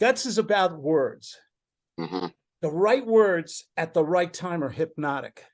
Guts is about words. hmm The right words at the right time are hypnotic.